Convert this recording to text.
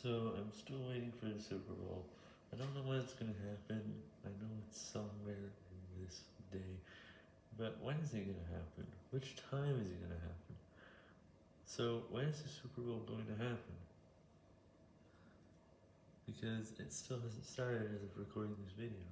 So I'm still waiting for the Super Bowl. I don't know when it's gonna happen. I know it's somewhere in this day. But when is it gonna happen? Which time is it gonna happen? So when is the Super Bowl going to happen? Because it still hasn't started as of recording this video.